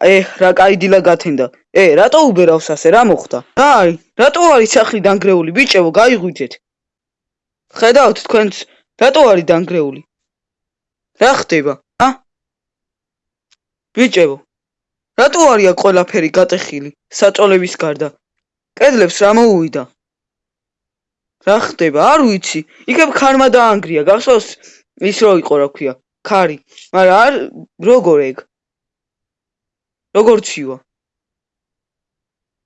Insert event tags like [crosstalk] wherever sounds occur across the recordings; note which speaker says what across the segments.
Speaker 1: ე რა კაი დილა გათენდა? ე რატო უბერავს ასე? რა მოხდა? რა არის რატო არის სახლი დანგრეული? ბიჭებო გაიღვიძეთ. ხედავთ თქვენც რატო არის დანგრეული? რა ხდება ა ბიჭებო რატო არის აქ ყველაფერი გატეხილი საწოლების გარდა? კედლებს რა მოუვიდა? რა ხდება? არ ვიცი. იქებ ქარმა დაანგრია გახსოვს ის რო იყო რა ქვია? ქარი. მაგრამ არ როგორ ეგ? როგორც შივა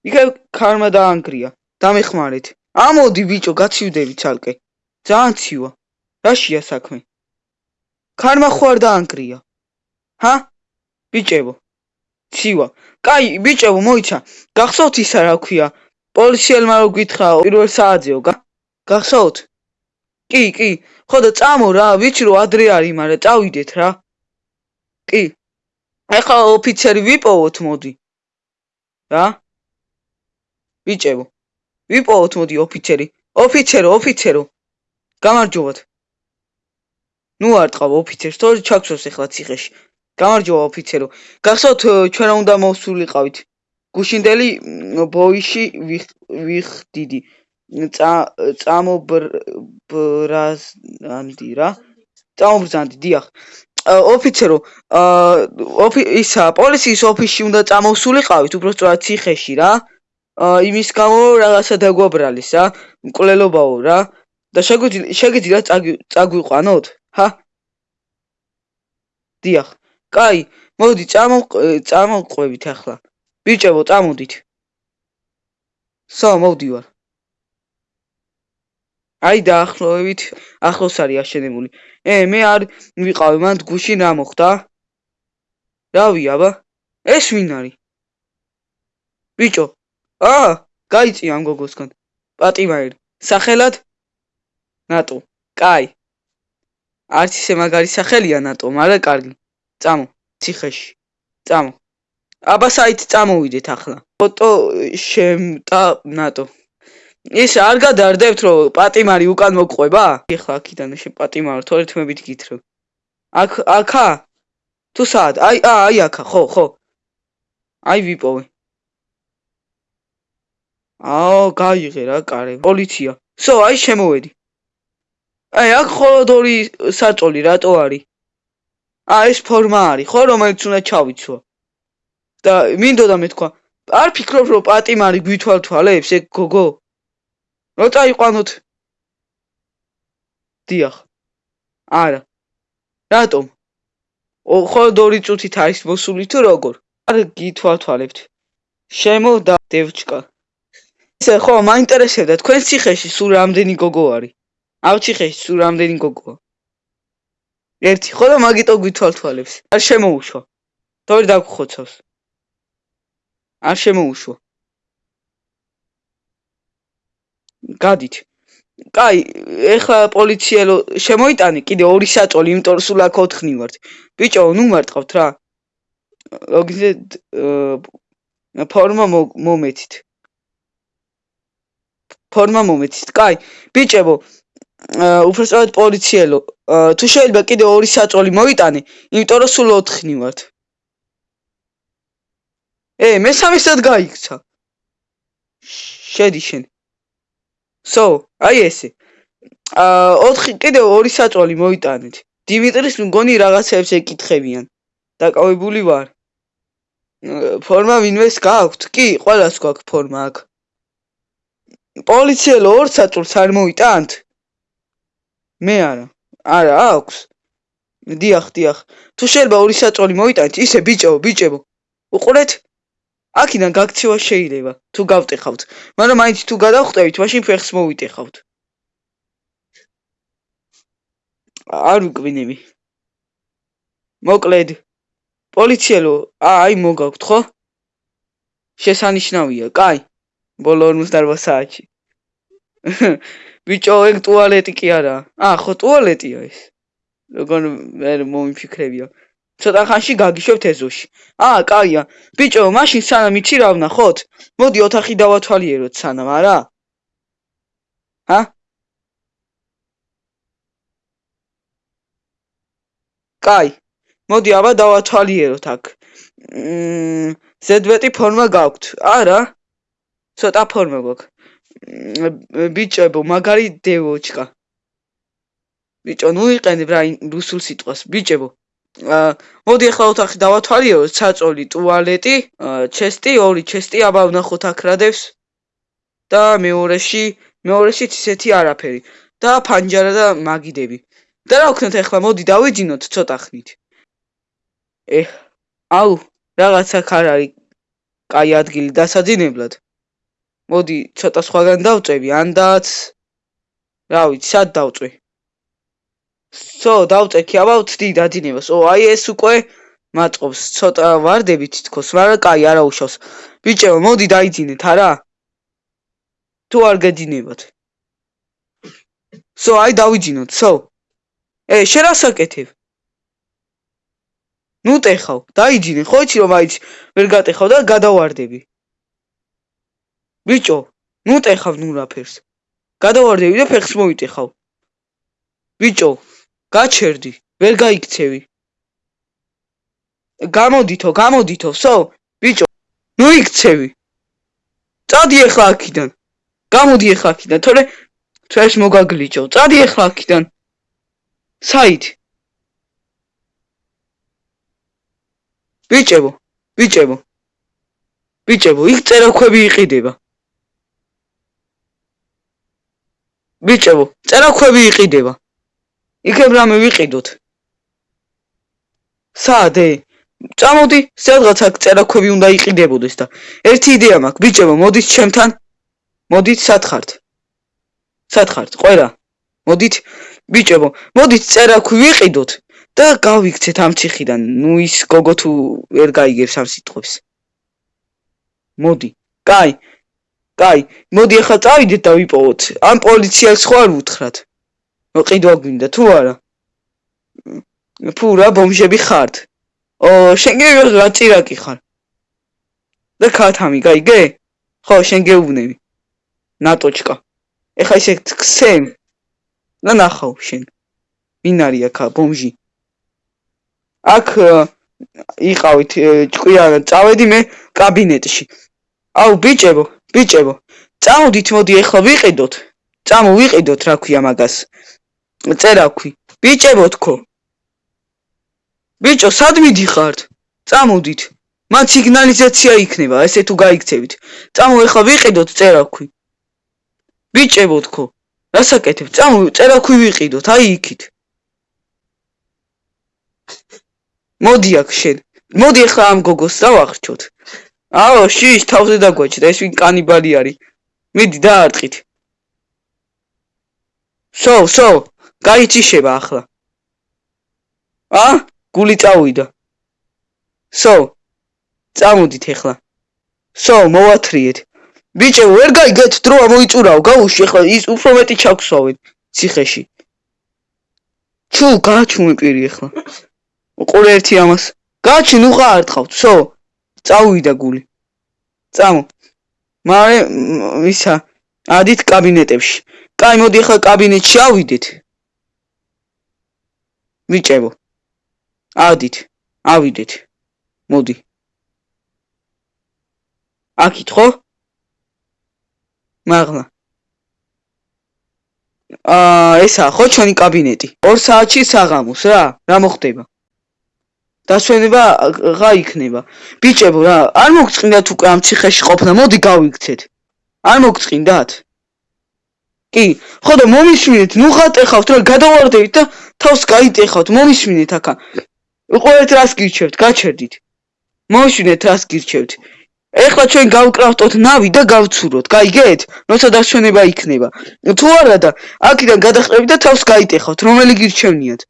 Speaker 1: იქა ქარმა დაანგრია. დამეხმარეთ. ამოდი ბიჭო გაცივდები ცალკე. ძალიან ცივა. რაშია საქმე? ქარმა ხო არ დაანგრია? ჰა? ბიჭებო. ცივა. კაი ბიჭებო მოიცა. გახსოვთ ისა რა ქვია? პოლიციელმა რო გითხრა პირველ საათზეო გახსოვთ? კი, კი. ხო და წამო რა, ვიცი რომ ადრე არის, მაგრამ წავიდეთ რა. კი. ეხლა ოფიცერი ვიპოვოთ მოდი. რა? ბიჭებო ვიპოვოთ მოდი ოფიცერი. ოფიცერო ოფიცერო. გამარჯობათ. ნუ არ ტყავ ოფიცერს თორე ჩაქსოს ეხლა ციხეში. გამარჯობა ოფიცერო. გახსოვთ ჩვენ უნდა მოვსულიყავით გუშინდელი ბოიში ვიხდიდი წამობრაზანდი რა წამობრაზანდი დიახ. ოფიცერო ისა პოლიციის ოფისში უნდა წამოვსულიყავით უბრალოდ ციხეში რა. იმის გამო რაღაცა დაგვაბრალეს რა მკვლელობაო რა. და შეგიძლია წაგვიყვანოთ ჰა. დიახ. კაი მოდი წამო წამოყვებით ახლა. ბიჭებო წამოდით. სო მოვდივარ აი დაახლოებით ახლოს არის აშენებული. ე მე არ ვიყავი მან გუშინ რა მოხდა? რავი აბა ეს ვინ არის? ბიჭო აა გაიწი ამ გოგოსგან. პატიმარი სახელად? ნატო კაი. არც ისე მაგარი სახელია ნატო მაგრამ კარგი. წამო ციხეში. წამო. აბა საით წამოვიდეთ ახლა. ფოტო შემტა ნატო ის არ გადარდებთ რომ პატიმარი უკან მოყვება? ეხლა აქიდან შე პატიმარ თორეთმებით გითხრევ. აქ აქა? თუ სად? აი აი აქა, ხო, ხო. აი ვიპოვე. აო, გაიღე რა, კარე. პოლიცია. სო, აი შემოვედი. აი აქ ხოლოდ ორი საწოლი რატო არის? აი ეს ფორმა არის, ხო, რომელიც უნდა ჩავიცვა. და მინდოდა მეთქვა, არ ფიქრობ რომ პატიმარი გვითვალთვალებს ეგ გოგო? რო წაიყვანოთ? დიახ. არა. რატომ? ხოლოდ ორი წუთით არის მოსული თუ როგორ? არ გითვალთვალებთ. შემო და დევჩკა. ესე ხო მაინტერესებდა. თქვენ ციხეში სულ რამდენი გოგო არის? აუ ციხეში სულ რამდენი გოგოა? ერთი ხო და მაგიტო გითვალთვალებს. არ შემოუშვა. თორე დაგხოცავს. არ შემოუშვა გადით. კაი, ეხლა პოლიციელო შემოიტანე კიდე ორი საწოლი, იმიტომ რომ სულ აქ 4 ვართ. ბიჭო, ნუ მარტყავთ რა. ლოგიზეთ ფორმა მომეთით. ფორმა მომეთით. კაი, ბიჭებო, უბრალოდ პოლიციელო, თუ შეიძლება კიდე ორი საწოლი მოიტანე, იმიტომ რომ სულ 4 ვართ. ე, მესამესაც გაიქცა. შედი შენ. სო, აი ესე. აა 4 კიდე ორი საწოლი მოიტანეთ. დიმიტრის მგონი რაღაცებს ეკითხებიან. დაკავებული ვარ. ფორმა ვინმეს გაქვთ? კი, ყველას გვაქვს ფორმა აქ. პოლიციელო ორ საწოლს არ მოიტანთ? მე არა. არა, აქვს. დიახ, დიახ. თუ შეიძლება ორი საწოლი მოიტანეთ, ისე ბიჭო, ბიჭებო. უყურეთ? აქიდან გაქცევა შეიძლება. თუ გავტეხავთ. მაგრამ მაინც თუ გადავხტევით მაშინ ფეხს მოვიტეხავთ. არ ვიკვინები. მოკლედ. პოლიციელო აი მოგაქვთ ხო? შესანიშნავია. კაი. ბოლო 48 საათში. [laughs] ბიჭო ეგ ტუალეტი კი არა აა ხო ტუალეტია ეს. როგორ მე მომიფიქრებია ცოტა ხანში გაგიშვებთ ეზოში. აა, კაია. ბიჭო, მაშინ სანამ იცი რა ვნახოთ? მოდი ოთახი დავათვალიეროთ სანამ, არა? ჰა? კაი. მოდი აბა დავათვალიეროთ აქ. მმ ზედმეტი ფორმა გაქვთ? არა. ცოტა ფორმა გაქვს. ბიჭებო, მაგარი დევოჩკა. ბიჭო, ნუ იყენებ რა რუსულ სიტყვას. ბიჭებო. აა მოდი ახლა ოთახი დავათვალიეროთ, საწოლი, ტუალეტი, ჩესტი, ორი ჩესტი, აბა ვნახოთ აქ რა დევს. და მეორეში, მეორეში ისეთი არაფერი. და ფანჯარა და მაგიდები. და რა ვქნათ ახლა მოდი დავიჯინოთ ცოტა ხნით. ე აუ რაღაცა ხარ არის კაი ადგილი დასაძინებლად. მოდი ცოტა სხვაგან დავწევი, ანდაც რა ვიცი, სად დავწვი? სო, დავწექი, აბა ვწდი დაძინებას. ო, აი ეს უკვე მაწყობს ცოტა ვარდებით თქოს, მაგრამ კაი არა უშავს. ბიჭო, მოდი დაიძინეთ, არა? თუ არ გაძინებათ. სო, აი დავიძინოთ, სო. ე, შენ რა საკეთებ? ნუ ტეხავ, დაიჯინე, ხო იცი რომ აიც ვერ გატეხავ და გადავარდები. ბიჭო, ნუ ტეხავ ნუ რაფერს. გადავარდები და ფეხს მოიტეხავ. ბიჭო, გაჩერდი, ვერ გაიქცევი. გამოდითო, გამოდითო, სო, ბიჭო, ნუ იქცევი. წადი ახლა აქიდან. გამოდი ახლა აქიდან, თორე თვეს მოგაგლიჭო. წადი ახლა აქიდან. საით? ბიჭებო, ბიჭებო. ბიჭებო, იქ წერაქვები იყიდება. ბიჭებო, წერაქვები იყიდება. იქებ რამე ვიყიდოთ. საადე? წამოდი, სადღაც აქ წერაქვები უნდა იყიდებოდეს და ერთი იდეა მაქვს, ბიჭებო, მოდით ჩემთან. მოდით სათხართ. სათხართ, ყველა. მოდით, ბიჭებო, მოდით წერაქვი ვიყიდოთ. და გავიქცეთ ამ ციხიდან. ნუ ის გოგო თუ ვერ გაიგებს ამ სიტყვებს. მოდი. კაი. კაი, მოდი ახლა წავიდეთ და ვიპოვოთ. ამ პოლიციას ხო არ ვუთხრათ? მოყიდვა გვინდა თუ არა? ფუ რა ბომჟები ხართ? ო, შენ გე რა წირაკი ხარ? და ქათამი, გაიგე? ხო, შენ გეუბნები. ნატოჩკა. ეხა ისე ქსენ. და ნახავ შენ. ვინ არის აქ ბომჟი? აქ იყავით ჭკვიანად წავედი მე კაბინეტში. აუ ბიჭებო, ბიჭებო, წამოდით მოდი ახლა ვიყიდოთ. წამო ვიყიდოთ რა ქვია მაგას. წერაქვი. ბიჭებო თქო. ბიჭო, სად მიდიხართ? წამოდით. მათ სიგნალიზაცია იქნება, ესე თუ გაიქცევით. წამო ახლა ვიყიდოთ წერაქვი. ბიჭებო თქო. რასაკეთებ? წამო წერაქვი ვიყიდოთ, აი იქით. მოდი აქ შენ. მოდი ახლა ამ გოგოს დავახრჩოთ. აო, შიშ, თავზე დაგვაჩდა, ეს ვინ კანიბალი არის? მიდი დაარტყით. სო, სო, გაიჩიშება ახლა. ა? გული წავიდა. სო. წამოდით ახლა. სო, მოვათრიეთ. ბიჭო, ვერ გაიგეთ დრო მოიწურაო, გაუში ახლა ის უფრო მეტი ჩაგვსვავენ ციხეში. ჩუ, გაჩუმი პირი ახლა. უყურე ერთი ამას. გაჩი ნუ ხაარტყავთ, სო. წავიდა გული. წამო. მარე ისა ადით კაბინეტებში. კაი, მოდი ახლა კაბინეტში ავიდეთ. მიჭებო. ადით. ავიდეთ. მოდი. აქით ხო? მაგლა. აა, ესა ხო ჩვენი კაბინეტი. 2 საათში საღამოს რა? რა მოხდება? დასვენება რა იქნება? ბიჭებო რა, არ მოგწინდათ უკვე ამ ციხეში ყოფნა, მოდი გავიქცეთ. არ მოგწინდათ? კი, ხო და მომისმინეთ, ნუ ხატეხავთ რა, გადავარდებით და თავს გაიტეხავთ, მომისმინეთ აქა. უყურეთ რას გირჩევთ, გაჩერდით. მომისმინეთ რას გირჩევთ. ეხლა ჩვენ გავკრავტოთ ნავი და გავცუროთ, გაიგეთ? როცა დასვენება იქნება. თუ არა და აქიდან გადახრებით და თავს გაიტეხავთ, რომელი გირჩევნიათ?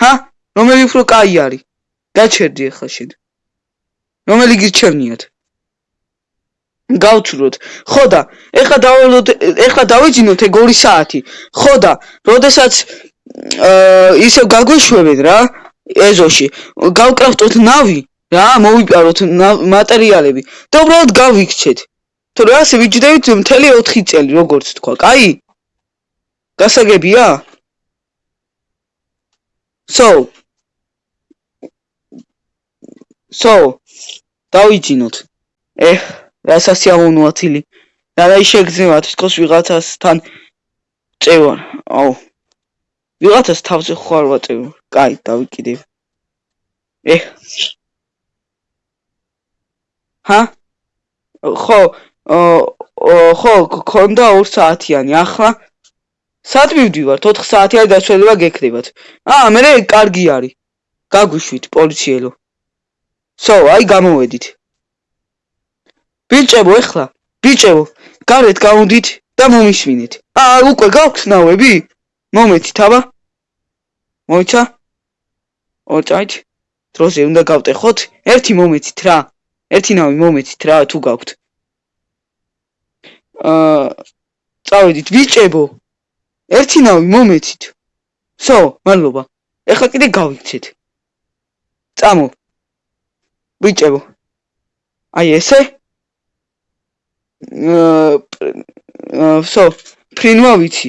Speaker 1: ჰა? რომელი უფრო კაი არის? გაჩერდი ახლა შენ. რომელი გირჩევნიათ? გავცუროთ. ხო და ეხლა დავალოთ, ეხლა დავიძინოთ ეგ 2 საათი. ხო და, როდესაც აა ისე გაგვიშვებენ რა, ეზოში. გავკრავტოთ ნავი, რა, მოვიპაროთ მატერიალები და უბრალოდ გავიქცეთ. თუ რა ასე ვიჯდებით მთელი 4 წელი, როგორც თქვა, კაი? გასაგებია? So, სო დავიჯინოთ ეხ სიამოვნოათილი რა ის შეგძნებათ თქოს ვიღაცასთან წევარ აუ ვიღაცას თავზე ხარ ვაწევ კაი დავიკიდე ეხ. ჰა? ხო ხო ქონდა 2 საათიანი ახლა? სად მივდივართ? 4 საათიანი დაშველება გექნებათ. აა მე კარგი არის. გაგვიშვით პოლიციელო. სო აი გამოვედით. ბიჭებო ეხლა. ბიჭებო გარეთ გამოდით და მომისვინეთ აა უკვე გაქვს ნავები მომეცით აბა მოიცა ოჭაით დროზე უნდა გავტეხოთ ერთი მომეცით რა. ერთი ნავი მომეცით რა თუ გაქვთ. აა წავედით ბიჭებო ერთი ნავი მომეცით. სო მადლობა. ეხლა კიდე გავიქცეთ. წამო. ბიჭებო აი ესე. აა სო ფრინვა ვიცი.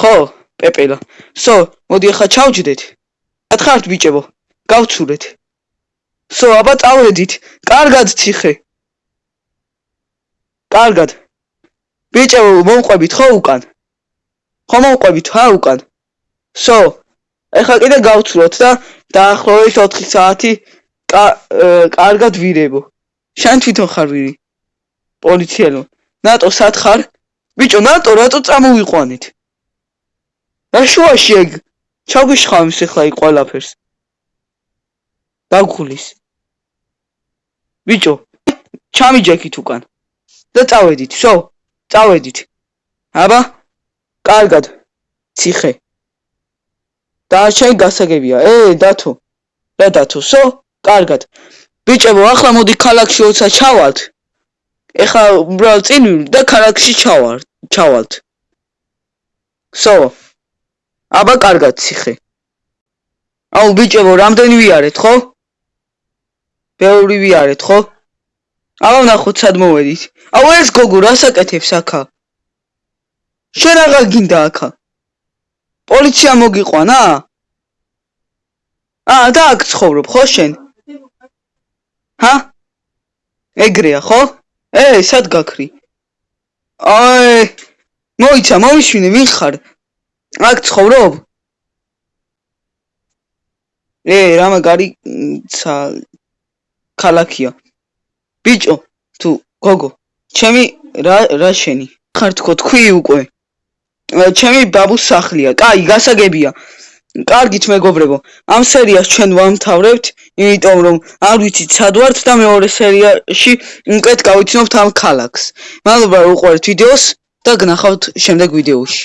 Speaker 1: ხო პეპელა. სო მოდი ახლა ჩავჯდეთ. ათხართ ბიჭებო. გავცურეთ. სო აბა წავედით კარგად ციხე. კარგად. ბიჭებო მომყვებით ხო უკან? ხო მომყვებით ხა უკან. სო ეხლა კიდე გავცვლოთ და დაახლოებით 4 საათი კარგად ვირებო. შენ თვითონ ხარ ვირი? პოლიციელო. ნატო სად ხარ? ბიჭო ნატო რატო წამოვიყვანით რა შუაში ეგ ჩაგვიშხავს ეხლა იქ ყველაფერს დაგხulis ბიჭო ჩამიჯექით უკან და წავედით სო წავედით. აბა? კარგად. ციხე. და შენ გასაგებია. ე, დათო. რა დათოსო? კარგად. ბიჭებო, ახლა მოდი ქალაქში ოცა ჩავალთ. ეხა უბრალოდ წინ და ქალაქში ჩავარ, ჩავალთ. სო. აბა კარგად ციხე. აუ ბიჭებო, რამდენი ვიარეთ, ხო? ბევრი ვიარეთ, ხო? აუ ნახოთ სად მოვედით. აუ ეს გოგო რასაკეთებს აქა? შენ აღარ გინდა აქა? პოლიცია მოგიყვანა? აა და აქ ცხოვრობ ხო შენ? ჰა? ეგრეა ხო? ე, სად გაქრი? აი, მოიცა, მომიშვინე, ვინ ხარ? აქ ცხოვრობ? ე, რა მაგარი ცა ქალაქია. ბიჭო თუ გოგო ჩემი რა რა შენი? ხარ თქო თქვი უკვე. ჩემი ბაბუს სახლია. კაი გასაგებია. კარგით მეგობრებო. ამ სერიას ჩვენ ვამთავრებთ იმიტომ რომ არ ვიცით სად ვართ და მეორე სერიაში უკეთ გავიცნობთ ამ ქალაქს. მადლობა უყურეთ ვიდეოს და გნახავთ შემდეგ ვიდეოში